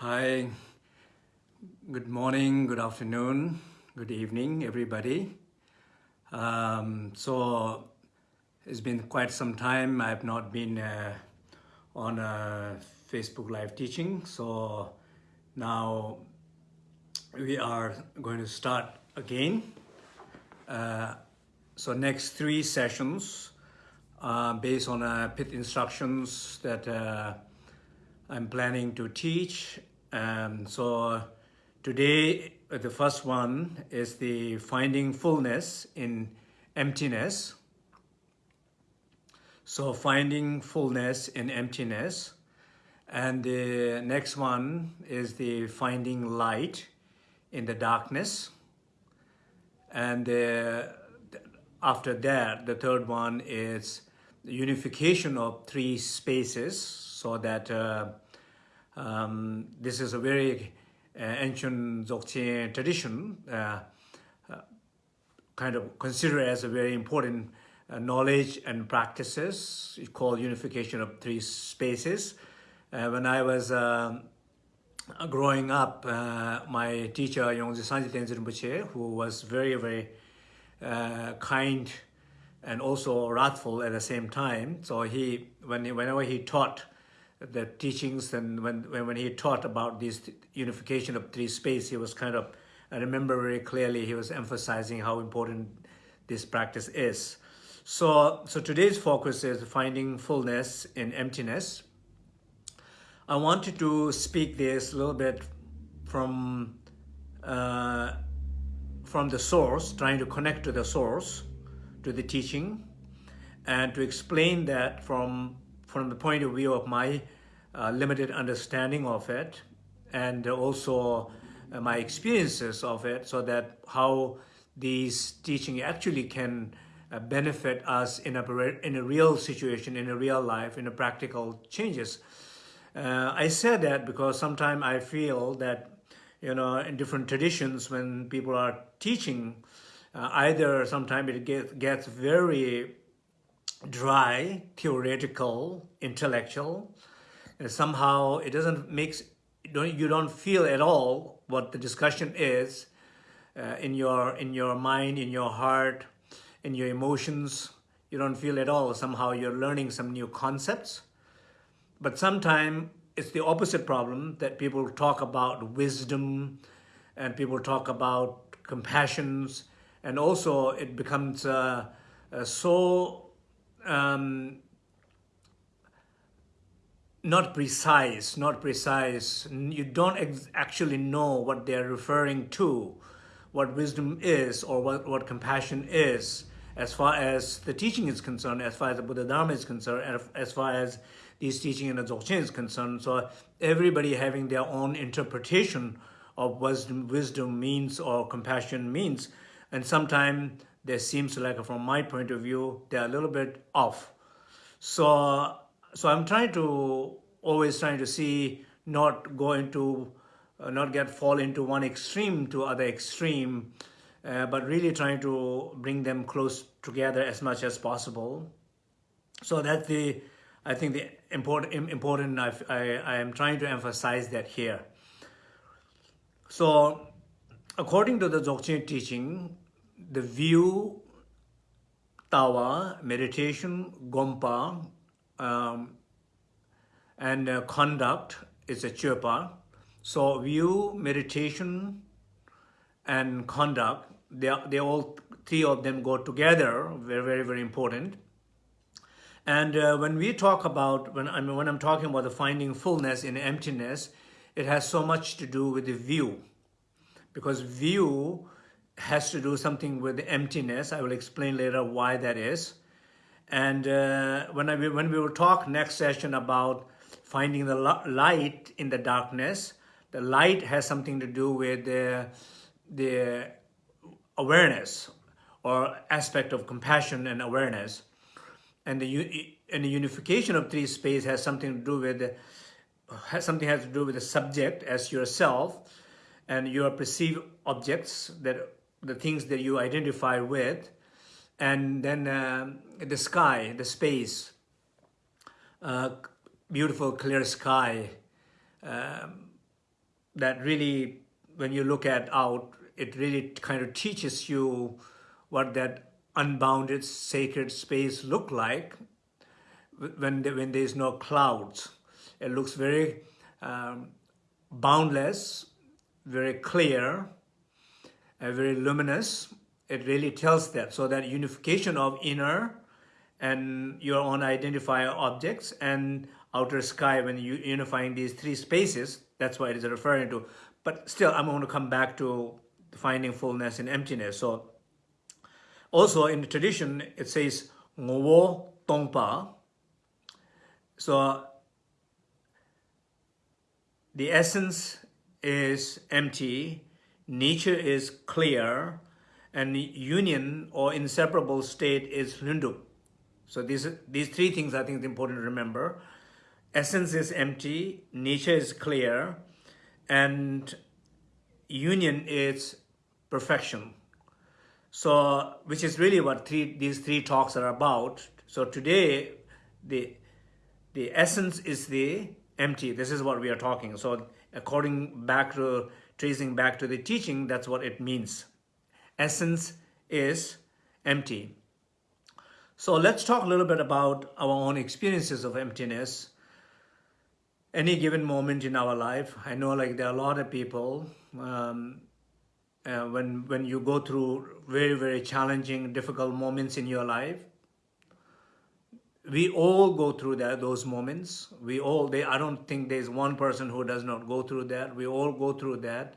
Hi, good morning, good afternoon, good evening, everybody. Um, so it's been quite some time I have not been uh, on a Facebook live teaching. So now we are going to start again. Uh, so next three sessions uh, based on uh, pith instructions that uh, I'm planning to teach. So today, uh, the first one is the finding fullness in emptiness. So finding fullness in emptiness. And the next one is the finding light in the darkness. And uh, after that, the third one is the unification of three spaces so that uh, um, this is a very uh, ancient Dzogchen tradition, uh, uh, kind of considered as a very important uh, knowledge and practices called unification of three spaces. Uh, when I was um, growing up, my teacher, Yongdzin Sangye Tenzin Rinpoche, who was very, very kind and also wrathful at the same time. So he, when he, whenever he taught the teachings and when, when he taught about this unification of three space, he was kind of, I remember very clearly, he was emphasizing how important this practice is. So, so today's focus is finding fullness in emptiness. I wanted to speak this a little bit from, uh, from the source, trying to connect to the source, to the teaching, and to explain that from from the point of view of my uh, limited understanding of it and also uh, my experiences of it so that how these teaching actually can uh, benefit us in a, in a real situation, in a real life, in a practical changes. Uh, I said that because sometimes I feel that, you know, in different traditions when people are teaching, uh, either sometimes it get, gets very dry, theoretical, intellectual. And somehow it doesn't make, you don't feel at all what the discussion is uh, in, your, in your mind, in your heart, in your emotions. You don't feel at all. Somehow you're learning some new concepts. But sometimes it's the opposite problem that people talk about wisdom and people talk about compassions and also it becomes uh, uh, so um, not precise, not precise. You don't actually know what they're referring to, what wisdom is or what, what compassion is as far as the teaching is concerned, as far as the Buddha Dharma is concerned, as far as these teaching in the Dzogchen is concerned. So everybody having their own interpretation of wisdom, wisdom means or compassion means. And sometimes there seems like from my point of view, they're a little bit off. So, so I'm trying to, always trying to see, not go into, uh, not get fall into one extreme to other extreme, uh, but really trying to bring them close together as much as possible. So that's the, I think the important, important I, I, I am trying to emphasize that here. So according to the Dzogchen teaching, the view, tawa, meditation, gompa, um, and uh, conduct is a chirpa. So view, meditation, and conduct, they, they all, three of them go together, very, very, very important. And uh, when we talk about, when, I mean, when I'm talking about the finding fullness in emptiness, it has so much to do with the view. Because view has to do something with emptiness. I will explain later why that is. And uh, when, I, when we will talk next session about finding the light in the darkness, the light has something to do with the, the awareness or aspect of compassion and awareness. And the, and the unification of three space has something to do with, has something has to do with the subject as yourself and your perceived objects that the things that you identify with, and then uh, the sky, the space, uh, beautiful clear sky, um, that really, when you look at out, it really kind of teaches you what that unbounded sacred space look like when, the, when there's no clouds. It looks very um, boundless, very clear, and very luminous. It really tells that. So that unification of inner and your own identifier objects and outer sky when you unifying these three spaces, that's what it is referring to. But still, I'm going to come back to finding fullness in emptiness. So also in the tradition, it says ngowo tongpa. So the essence is empty, nature is clear, and union or inseparable state is Hlundub. So these, these three things I think is important to remember. Essence is empty, nature is clear, and union is perfection. So, which is really what three, these three talks are about. So today, the, the essence is the empty. This is what we are talking. So according back to, tracing back to the teaching, that's what it means. Essence is empty. So let's talk a little bit about our own experiences of emptiness. Any given moment in our life, I know like there are a lot of people, um, uh, when, when you go through very, very challenging, difficult moments in your life, we all go through that those moments. We all they i don't think there's one person who does not go through that. We all go through that.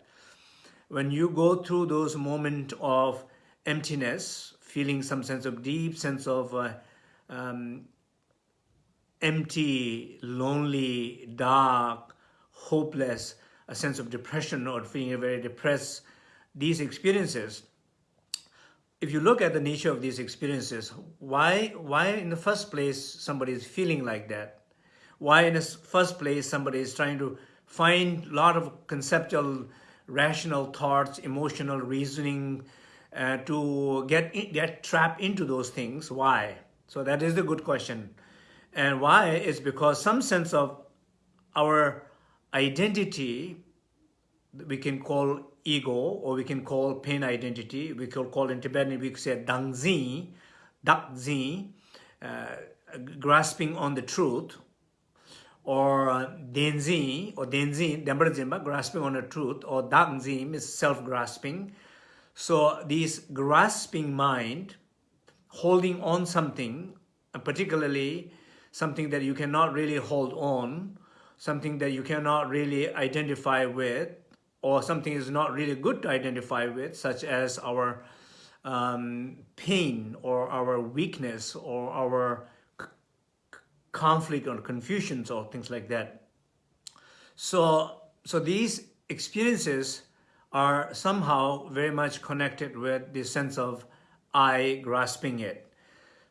When you go through those moments of emptiness feeling some sense of deep sense of uh, um, empty lonely dark hopeless a sense of depression or feeling very depressed these experiences if you look at the nature of these experiences, why, why in the first place somebody is feeling like that? Why in the first place somebody is trying to find a lot of conceptual, rational thoughts, emotional reasoning uh, to get, get trapped into those things? Why? So that is the good question. And why is because some sense of our identity we can call ego or we can call pain identity. We can call in Tibetan, we could say dangzi, dakzi, uh, grasping on the truth, or denzi, or denzi, dembrazimba, grasping on the truth, or dakzi is self-grasping. So this grasping mind, holding on something, particularly something that you cannot really hold on, something that you cannot really identify with, or something is not really good to identify with, such as our um, pain or our weakness or our conflict or confusions or things like that. So, so these experiences are somehow very much connected with the sense of I grasping it.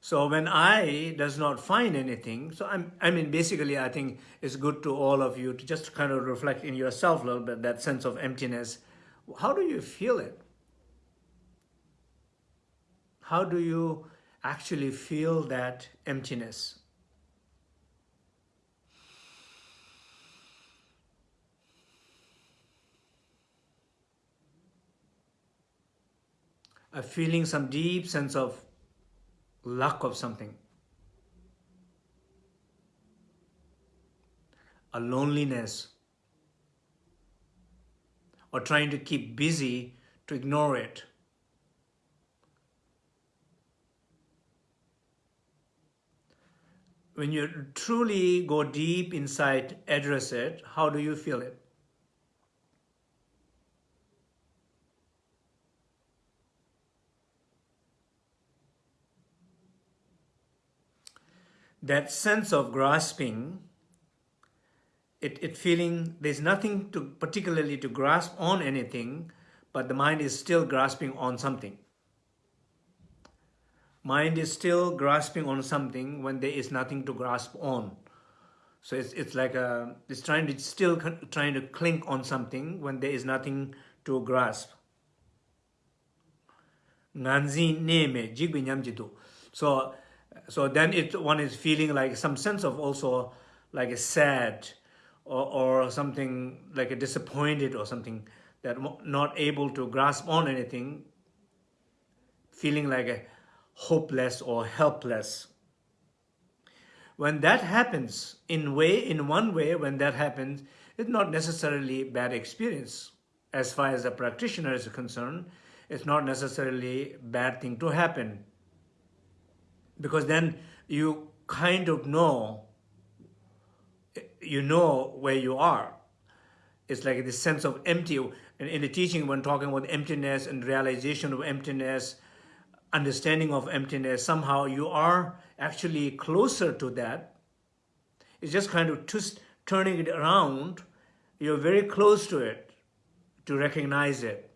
So when I does not find anything, so I'm, I mean, basically, I think it's good to all of you to just kind of reflect in yourself a little bit, that sense of emptiness. How do you feel it? How do you actually feel that emptiness? A feeling some deep sense of lack of something. A loneliness or trying to keep busy to ignore it. When you truly go deep inside, address it, how do you feel it? That sense of grasping, it, it feeling there's nothing to particularly to grasp on anything, but the mind is still grasping on something. Mind is still grasping on something when there is nothing to grasp on. So it's, it's like a, it's trying to still trying to cling on something when there is nothing to grasp. So so then it one is feeling like some sense of also like a sad or, or something like a disappointed or something that not able to grasp on anything, feeling like a hopeless or helpless. When that happens, in way, in one way, when that happens, it's not necessarily bad experience. As far as the practitioner is concerned, it's not necessarily bad thing to happen. Because then you kind of know, you know where you are. It's like this sense of empty. In, in the teaching, when talking about emptiness and realization of emptiness, understanding of emptiness, somehow you are actually closer to that. It's just kind of twist, turning it around. You're very close to it to recognize it.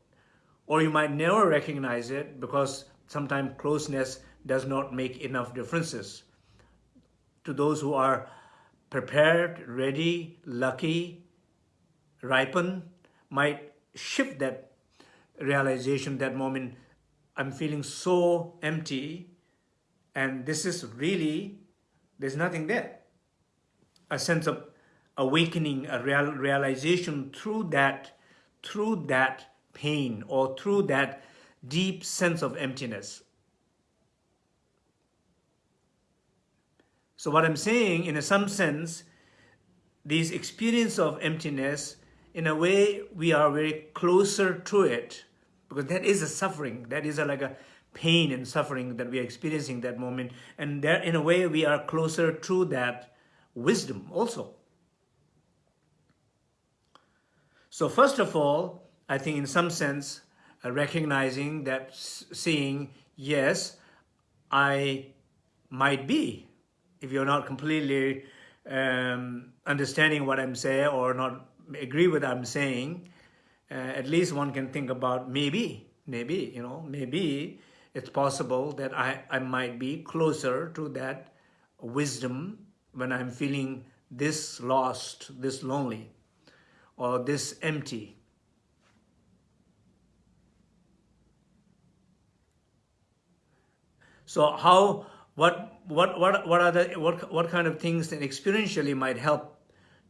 Or you might never recognize it because sometimes closeness does not make enough differences. To those who are prepared, ready, lucky, ripen, might shift that realization, that moment, I'm feeling so empty and this is really, there's nothing there. A sense of awakening, a real, realization through that, through that pain or through that deep sense of emptiness. So what I'm saying, in a some sense, this experience of emptiness, in a way, we are very closer to it because that is a suffering. That is a, like a pain and suffering that we are experiencing that moment. And there, in a way, we are closer to that wisdom also. So first of all, I think in some sense, uh, recognizing that seeing, yes, I might be, if you're not completely um, understanding what I'm saying or not agree with what I'm saying, uh, at least one can think about maybe, maybe, you know, maybe it's possible that I, I might be closer to that wisdom when I'm feeling this lost, this lonely, or this empty. So how, what, what, what, what are the, what, what kind of things that experientially might help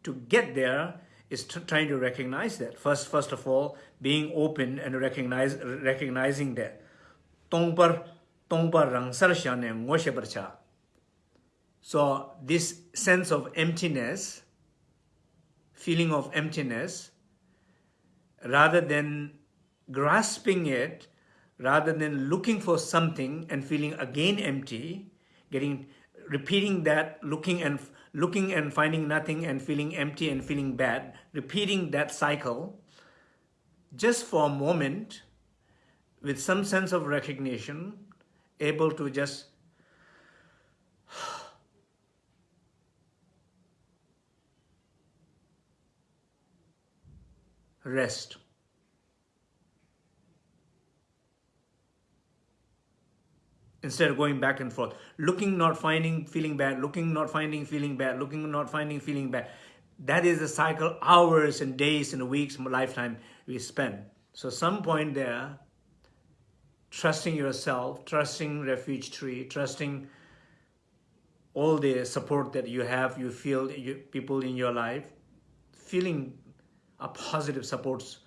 to get there is trying to recognize that. First, first of all, being open and recognize, recognizing that. tongpar tongpar rangsar shane ngoshe barcha so this sense of emptiness feeling of emptiness rather than grasping it rather than looking for something and feeling again empty getting repeating that looking and looking and finding nothing and feeling empty and feeling bad repeating that cycle just for a moment with some sense of recognition, able to just rest. Instead of going back and forth, looking, not finding, feeling bad, looking, not finding, feeling bad, looking, not finding, feeling bad. That is the cycle, hours and days and weeks, lifetime we spend. So some point there, trusting yourself, trusting Refuge Tree, trusting all the support that you have, you feel you, people in your life, feeling a positive supports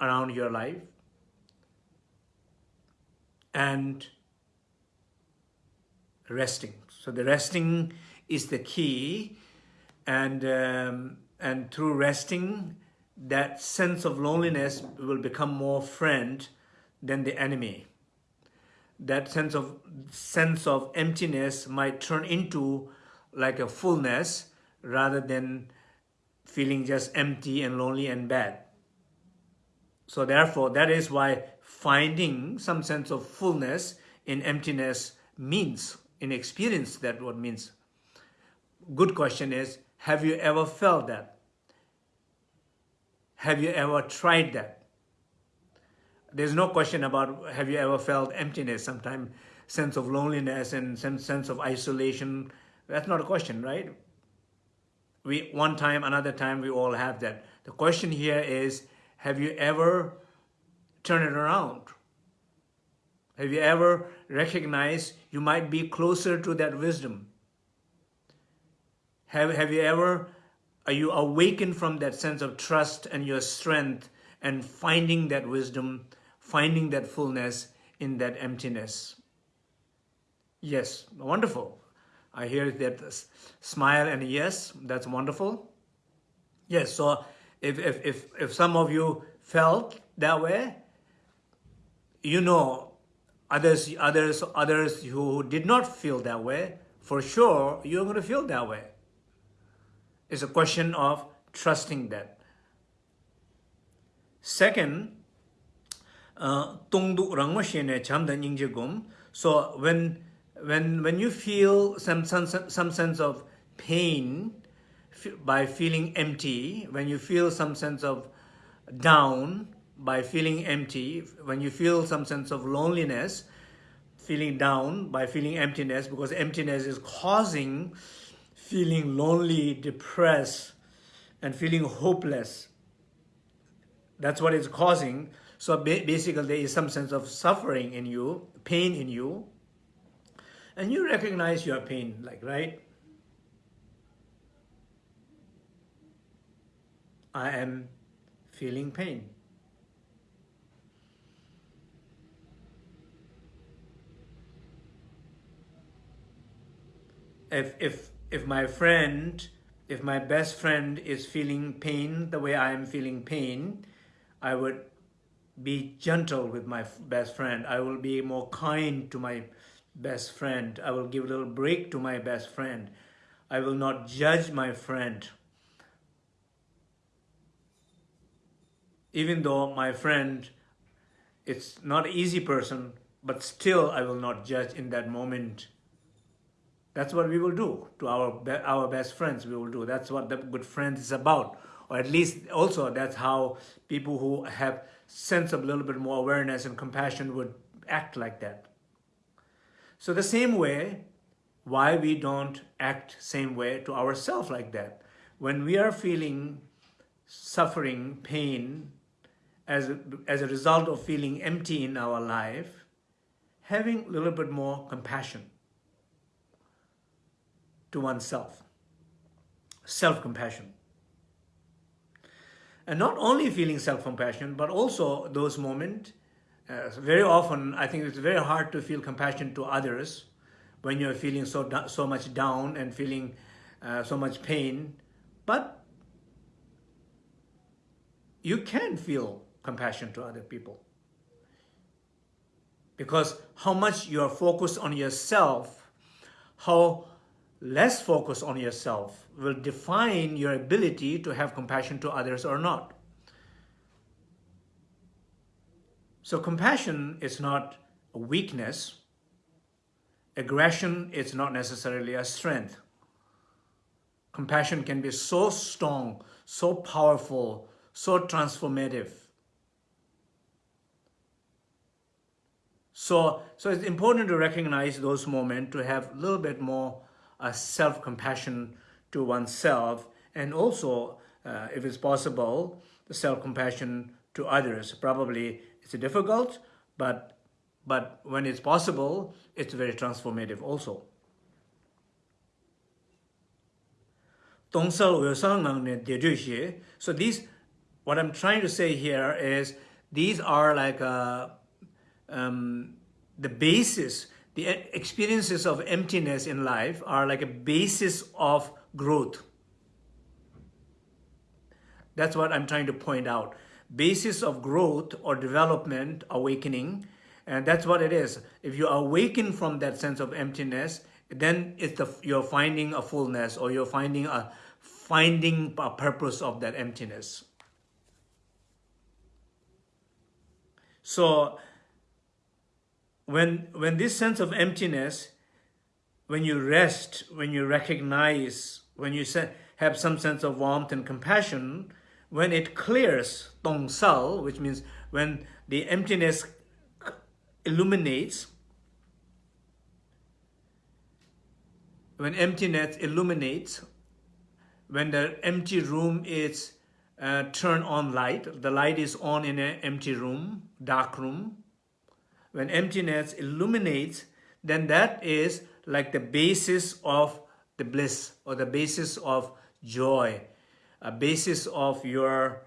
around your life, and resting. So the resting is the key, and um, and through resting, that sense of loneliness will become more friend than the enemy. That sense of sense of emptiness might turn into like a fullness rather than feeling just empty and lonely and bad. So therefore, that is why finding some sense of fullness in emptiness means, in experience, that what means. Good question is, have you ever felt that? Have you ever tried that? there's no question about have you ever felt emptiness sometimes sense of loneliness and sense, sense of isolation that's not a question right we one time another time we all have that the question here is have you ever turned it around have you ever recognized you might be closer to that wisdom have, have you ever are you awakened from that sense of trust and your strength and finding that wisdom, finding that fullness in that emptiness? Yes, wonderful. I hear that smile and yes, that's wonderful. Yes, so if, if, if, if some of you felt that way, you know others, others, others who did not feel that way, for sure, you're going to feel that way. It's a question of trusting that. Second, uh, so when when when you feel some some some sense of pain by feeling empty, when you feel some sense of down by feeling empty, when you feel some sense of loneliness, feeling down by feeling emptiness, because emptiness is causing feeling lonely, depressed, and feeling hopeless. That's what it's causing. So basically there is some sense of suffering in you, pain in you, and you recognize your pain, like, right? I am feeling pain. If, if, if my friend, if my best friend is feeling pain the way I am feeling pain, I would be gentle with my best friend. I will be more kind to my best friend. I will give a little break to my best friend. I will not judge my friend. Even though my friend is not easy person, but still I will not judge in that moment. That's what we will do to our, our best friends. We will do. That's what the good friend is about. Or at least also that's how people who have sense of a little bit more awareness and compassion would act like that. So the same way, why we don't act same way to ourselves like that? When we are feeling suffering, pain, as as a result of feeling empty in our life, having a little bit more compassion to oneself, self-compassion. And not only feeling self-compassion, but also those moments uh, very often, I think it's very hard to feel compassion to others when you're feeling so, so much down and feeling uh, so much pain. But you can feel compassion to other people. Because how much you are focused on yourself, how less focus on yourself will define your ability to have compassion to others or not. So compassion is not a weakness. Aggression is not necessarily a strength. Compassion can be so strong, so powerful, so transformative. So, so it's important to recognize those moments, to have a little bit more uh, self-compassion to oneself, and also, uh, if it's possible, the self-compassion to others. Probably it's difficult, but, but when it's possible, it's very transformative also. So these, what I'm trying to say here is, these are like a, uh, um, the basis, the experiences of emptiness in life are like a basis of growth. That's what I'm trying to point out basis of growth or development, awakening, and that's what it is. If you awaken from that sense of emptiness, then it's the, you're finding a fullness or you're finding a finding a purpose of that emptiness. So when when this sense of emptiness, when you rest, when you recognize, when you have some sense of warmth and compassion, when it clears tong sal, which means when the emptiness illuminates, when emptiness illuminates, when the empty room is uh, turned on light, the light is on in an empty room, dark room. When emptiness illuminates, then that is like the basis of the bliss or the basis of joy a basis of your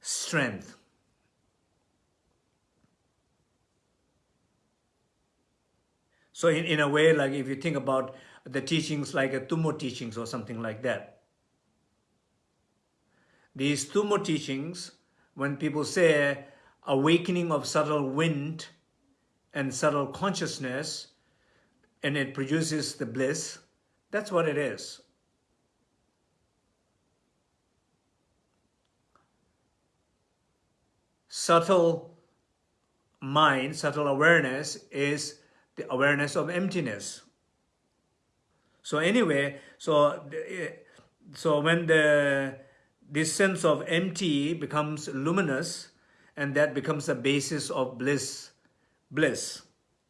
strength. So in, in a way, like if you think about the teachings like a Tummo teachings or something like that. These Tummo teachings, when people say awakening of subtle wind and subtle consciousness, and it produces the bliss, that's what it is. Subtle mind, subtle awareness is the awareness of emptiness. So anyway, so so when the this sense of empty becomes luminous, and that becomes the basis of bliss, bliss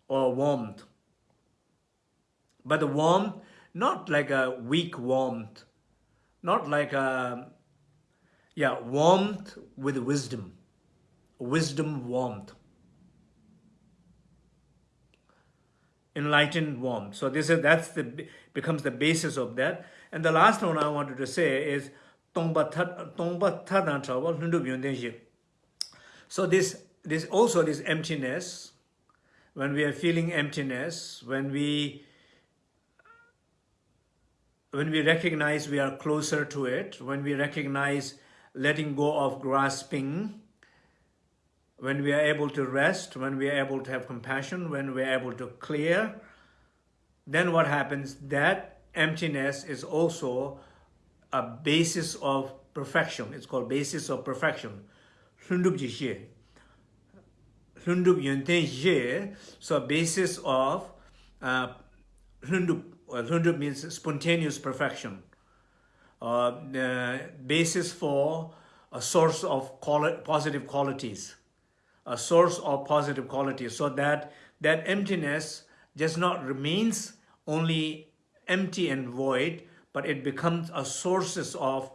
or warmth. But the warmth, not like a weak warmth, not like a, yeah, warmth with wisdom, wisdom warmth. enlightened warmth. So this is that's the becomes the basis of that. And the last one I wanted to say is So this this also this emptiness, when we are feeling emptiness, when we when we recognize we are closer to it, when we recognize letting go of grasping, when we are able to rest, when we are able to have compassion, when we are able to clear, then what happens? That emptiness is also a basis of perfection. It's called basis of perfection. Hlundub so basis of uh, Hlundub, means spontaneous perfection. Uh, the basis for a source of quali positive qualities a source of positive qualities, so that that emptiness just not remains only empty and void, but it becomes a sources of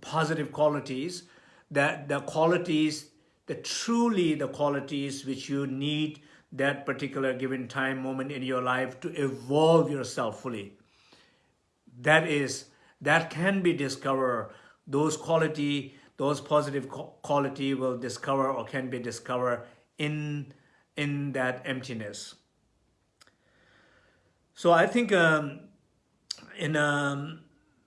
positive qualities, that the qualities, the truly the qualities which you need that particular given time moment in your life to evolve yourself fully. That is, that can be discovered, those quality those positive quality will discover or can be discovered in, in that emptiness. So I think um, in um,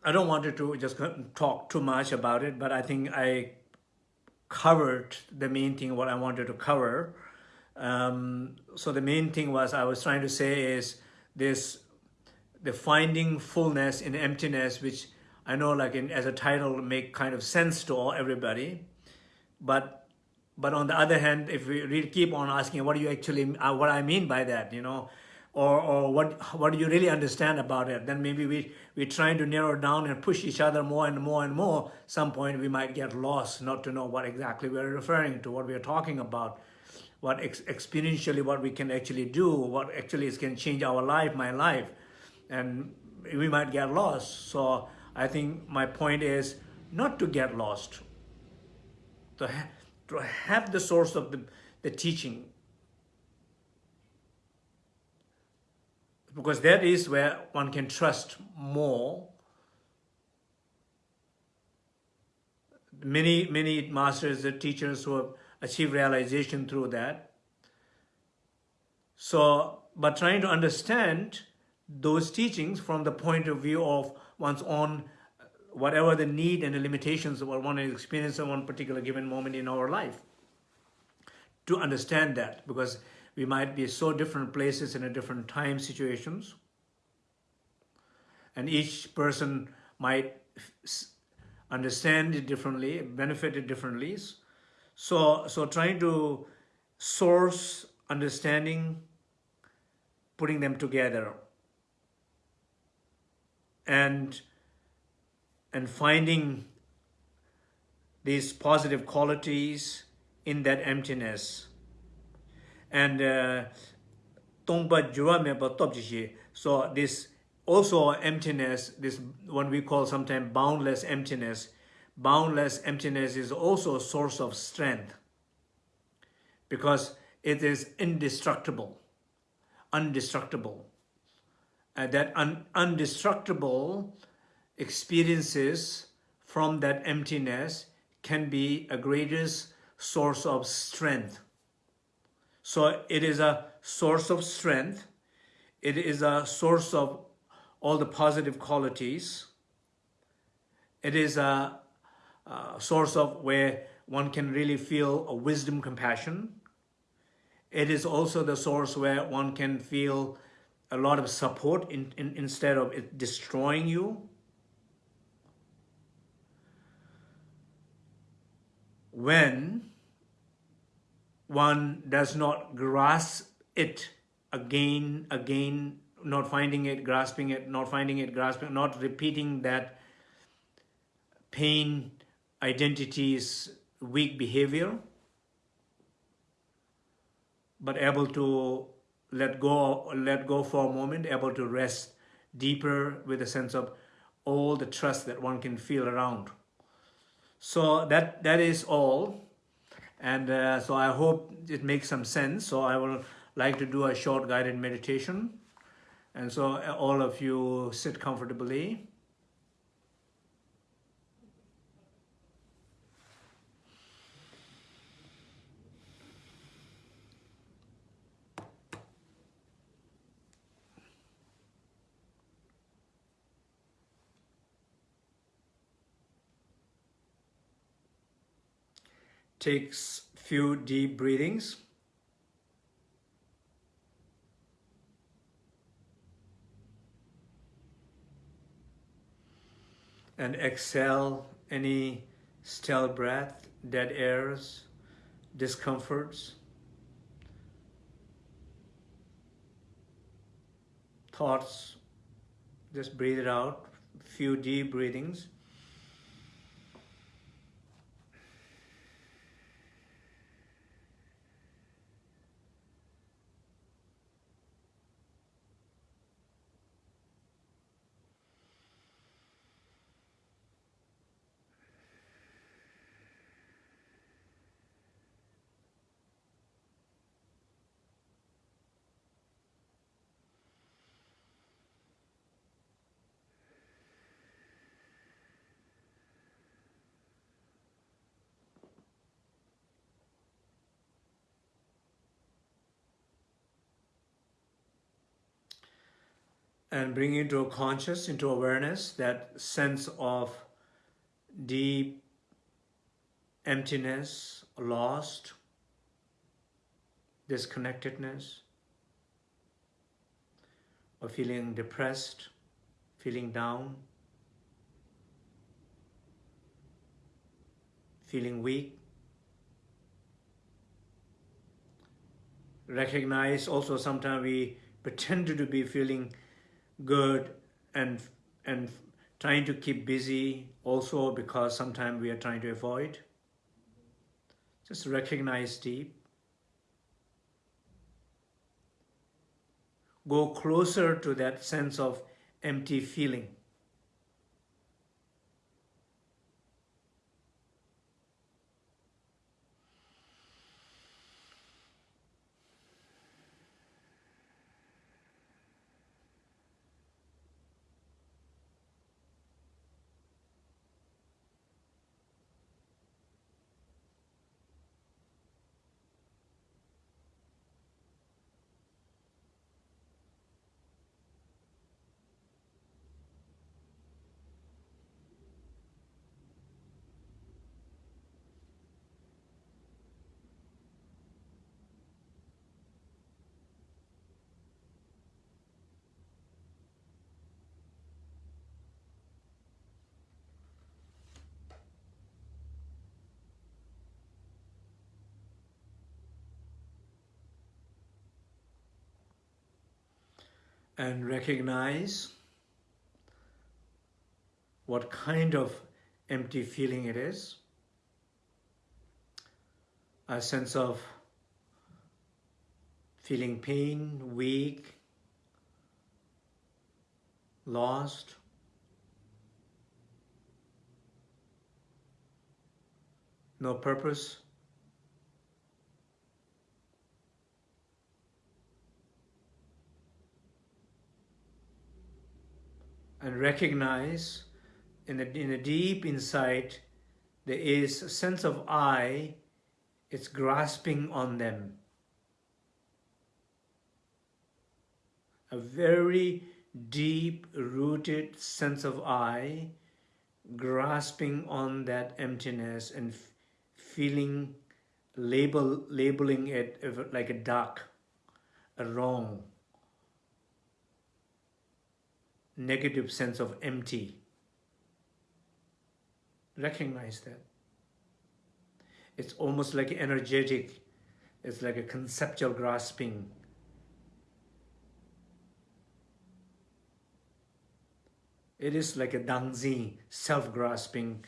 I don't want to just talk too much about it, but I think I covered the main thing what I wanted to cover. Um, so the main thing was I was trying to say is this the finding fullness in emptiness which I know like in, as a title make kind of sense to all everybody, but but on the other hand, if we really keep on asking, what do you actually, uh, what I mean by that, you know, or or what what do you really understand about it? Then maybe we we're trying to narrow down and push each other more and more and more. Some point we might get lost, not to know what exactly we're referring to, what we're talking about, what ex experientially what we can actually do, what actually is can change our life, my life, and we might get lost. So I think my point is not to get lost, to, ha to have the source of the, the teaching. Because that is where one can trust more. Many, many masters and teachers who have achieved realization through that. So, but trying to understand those teachings from the point of view of one's own, whatever the need and the limitations of one is experiencing at one particular given moment in our life. To understand that, because we might be so different places in a different time situations, and each person might understand it differently, benefit it differently. So, so trying to source understanding, putting them together. And and finding these positive qualities in that emptiness and uh, so this also emptiness this what we call sometimes boundless emptiness boundless emptiness is also a source of strength because it is indestructible undestructible uh, that un undestructible experiences from that emptiness can be a greatest source of strength. So it is a source of strength. It is a source of all the positive qualities. It is a, a source of where one can really feel a wisdom, compassion. It is also the source where one can feel a lot of support in, in, instead of it destroying you. When one does not grasp it again, again, not finding it, grasping it, not finding it, grasping, not repeating that pain identity's weak behavior, but able to let go, let go for a moment, able to rest deeper with a sense of all the trust that one can feel around. So that that is all. And uh, so I hope it makes some sense. So I will like to do a short guided meditation. And so uh, all of you sit comfortably. Takes few deep breathings. And exhale any stale breath, dead airs, discomforts, thoughts. Just breathe it out, few deep breathings. And bring into a conscious, into awareness, that sense of deep emptiness, lost, disconnectedness, or feeling depressed, feeling down, feeling weak. Recognize also sometimes we pretend to be feeling good and and trying to keep busy also because sometimes we are trying to avoid. Just recognize deep. Go closer to that sense of empty feeling. And recognize what kind of empty feeling it is. A sense of feeling pain, weak, lost. No purpose. And recognize in the, in deep insight there is a sense of I, it's grasping on them. A very deep rooted sense of I, grasping on that emptiness and feeling, label, labeling it like a dark, a wrong, negative sense of empty. Recognize that. It's almost like energetic. It's like a conceptual grasping. It is like a dangzi, self-grasping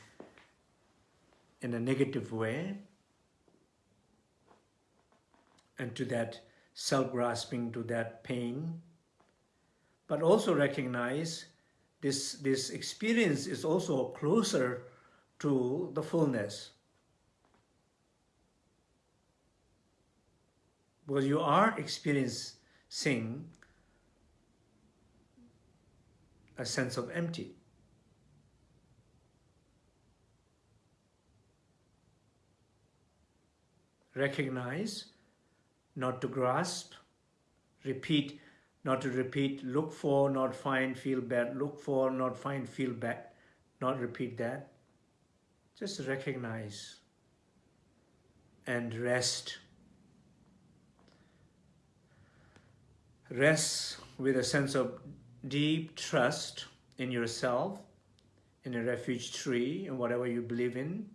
in a negative way. And to that self-grasping, to that pain. But also recognize this, this experience is also closer to the fullness. Because you are experiencing a sense of empty. Recognize, not to grasp, repeat, not to repeat, look for, not find, feel bad, look for, not find, feel bad, not repeat that. Just recognize and rest. Rest with a sense of deep trust in yourself, in a refuge tree, in whatever you believe in.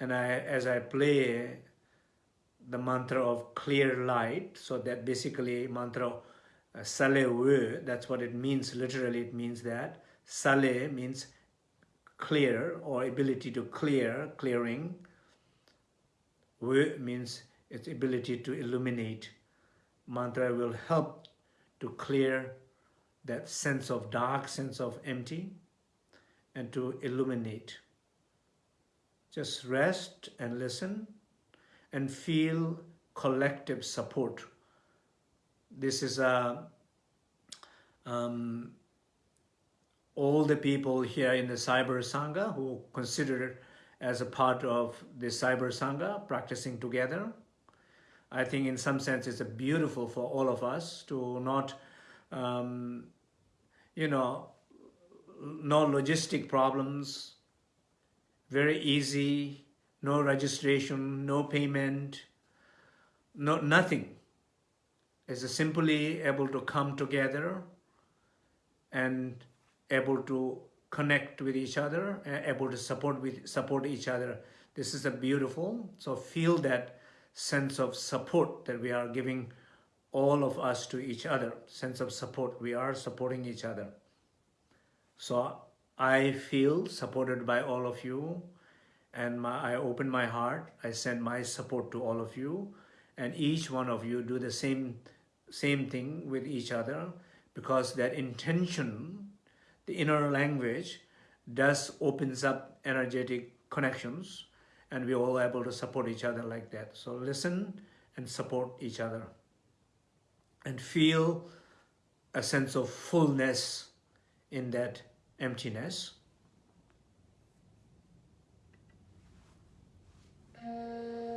And I, as I play the mantra of clear light, so that basically mantra uh, Sale that's what it means, literally it means that. Sale means clear or ability to clear, clearing. Wu means its ability to illuminate. Mantra will help to clear that sense of dark, sense of empty, and to illuminate. Just rest and listen and feel collective support. This is a um, all the people here in the Cyber Sangha who consider as a part of the Cyber Sangha practicing together. I think in some sense it's beautiful for all of us to not, um, you know, no logistic problems, very easy, no registration, no payment, no nothing. It's simply able to come together and able to connect with each other, able to support with support each other. This is a beautiful. So feel that sense of support that we are giving all of us to each other. Sense of support. We are supporting each other. So I feel supported by all of you and my, I open my heart. I send my support to all of you and each one of you do the same same thing with each other because that intention the inner language does opens up energetic connections and we're all able to support each other like that. So listen and support each other and feel a sense of fullness in that emptiness. Música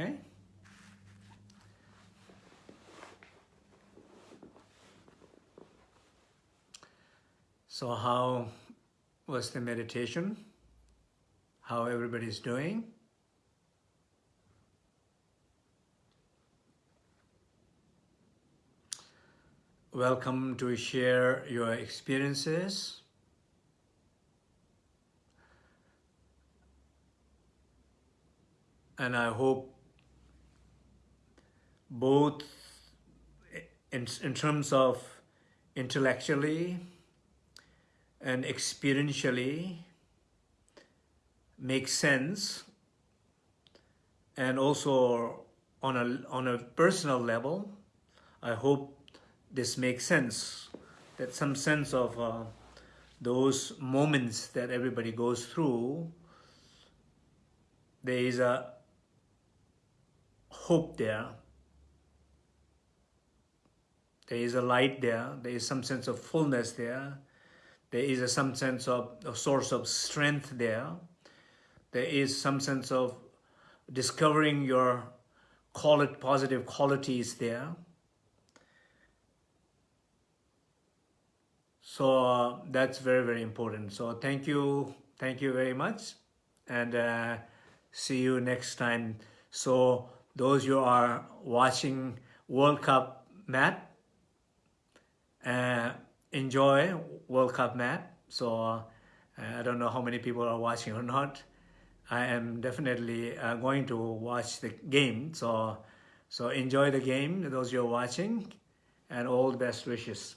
Okay? So how was the meditation? How everybody's doing? Welcome to share your experiences. And I hope both in, terms of intellectually and experientially make sense and also on a, on a personal level, I hope this makes sense, that some sense of uh, those moments that everybody goes through, there is a hope there. There is a light there. There is some sense of fullness there. There is a, some sense of a source of strength there. There is some sense of discovering your call it positive qualities there. So uh, that's very, very important. So thank you. Thank you very much. And uh, see you next time. So those who are watching World Cup Matt, uh, enjoy World Cup Matt. So uh, I don't know how many people are watching or not. I am definitely uh, going to watch the game. So, so enjoy the game, those you're watching, and all the best wishes.